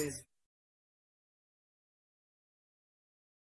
Bad